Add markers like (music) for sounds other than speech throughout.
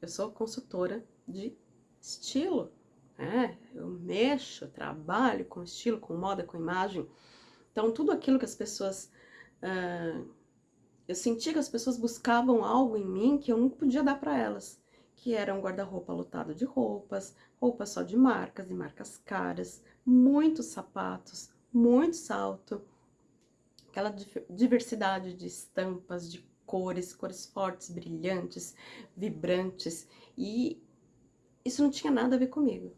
eu sou consultora de estilo, né? Eu mexo, trabalho com estilo, com moda, com imagem. Então, tudo aquilo que as pessoas... Uh, eu senti que as pessoas buscavam algo em mim que eu não podia dar para elas. Que era um guarda-roupa lotado de roupas, roupas só de marcas e marcas caras, muitos sapatos, muito salto, aquela diversidade de estampas, de cores, cores fortes, brilhantes, vibrantes, e isso não tinha nada a ver comigo.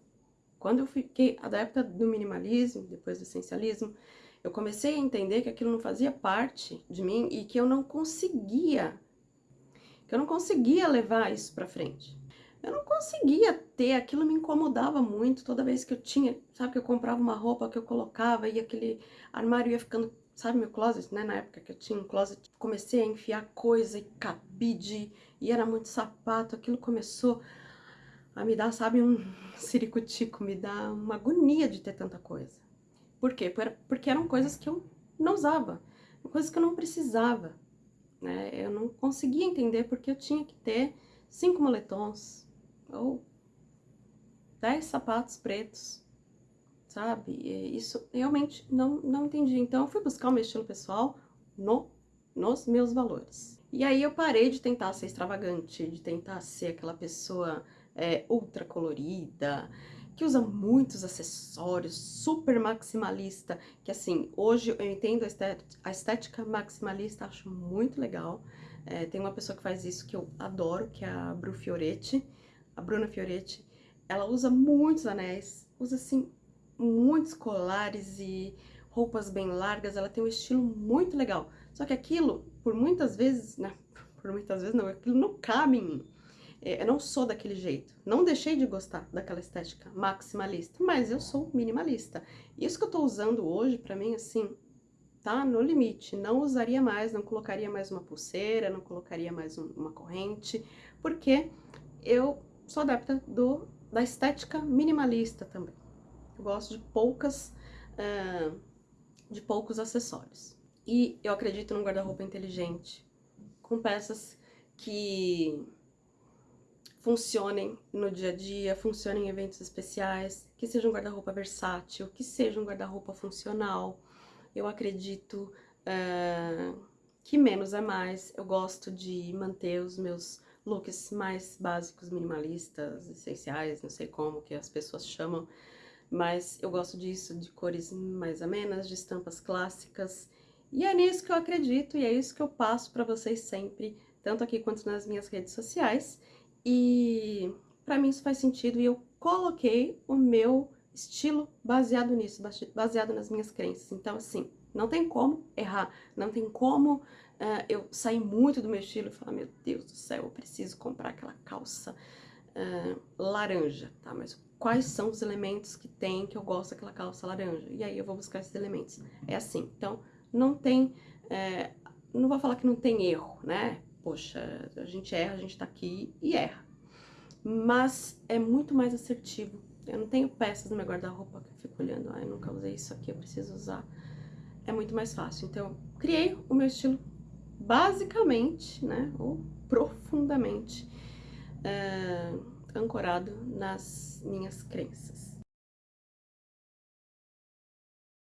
Quando eu fiquei adepta do minimalismo, depois do essencialismo, eu comecei a entender que aquilo não fazia parte de mim e que eu não conseguia, que eu não conseguia levar isso pra frente. Eu não conseguia ter, aquilo me incomodava muito toda vez que eu tinha, sabe, que eu comprava uma roupa que eu colocava e aquele armário ia ficando sabe meu closet, né? Na época que eu tinha um closet, comecei a enfiar coisa e cabide, e era muito sapato, aquilo começou a me dar, sabe, um (laughs) ciricutico, me dá uma agonia de ter tanta coisa. Por quê? Porque eram coisas que eu não usava, coisas que eu não precisava, né? Eu não conseguia entender porque eu tinha que ter cinco moletons, ou dez sapatos pretos, sabe? Isso realmente não, não entendi. Então, eu fui buscar o meu estilo pessoal no, nos meus valores. E aí eu parei de tentar ser extravagante, de tentar ser aquela pessoa é, ultra colorida, que usa muitos acessórios, super maximalista, que assim, hoje eu entendo a estética maximalista, acho muito legal. É, tem uma pessoa que faz isso que eu adoro, que é a Bru Fioretti, a Bruna Fioretti. Ela usa muitos anéis, usa assim muitos colares e roupas bem largas, ela tem um estilo muito legal. Só que aquilo, por muitas vezes, né, (laughs) por muitas vezes não, aquilo não cabe em mim. É, eu não sou daquele jeito. Não deixei de gostar daquela estética maximalista, mas eu sou minimalista. Isso que eu tô usando hoje, pra mim, assim, tá no limite. Não usaria mais, não colocaria mais uma pulseira, não colocaria mais um, uma corrente, porque eu sou adepta do, da estética minimalista também. Eu gosto de poucas, uh, de poucos acessórios. E eu acredito num guarda-roupa inteligente, com peças que funcionem no dia a dia, funcionem em eventos especiais, que seja um guarda-roupa versátil, que seja um guarda-roupa funcional. Eu acredito uh, que menos é mais. Eu gosto de manter os meus looks mais básicos, minimalistas, essenciais, não sei como que as pessoas chamam, mas eu gosto disso, de cores mais amenas, de estampas clássicas, e é nisso que eu acredito e é isso que eu passo para vocês sempre, tanto aqui quanto nas minhas redes sociais, e para mim isso faz sentido e eu coloquei o meu estilo baseado nisso, baseado nas minhas crenças, então assim, não tem como errar, não tem como uh, eu sair muito do meu estilo e falar, meu Deus do céu, eu preciso comprar aquela calça uh, laranja, tá, mas quais são os elementos que tem que eu gosto daquela calça laranja. E aí eu vou buscar esses elementos. É assim, então não tem, é, não vou falar que não tem erro, né? Poxa, a gente erra, a gente tá aqui e erra. Mas é muito mais assertivo. Eu não tenho peças no meu guarda-roupa que eu fico olhando, ah, eu nunca usei isso aqui, eu preciso usar. É muito mais fácil. Então, criei o meu estilo basicamente, né, ou profundamente, uh, ancorado nas minhas crenças.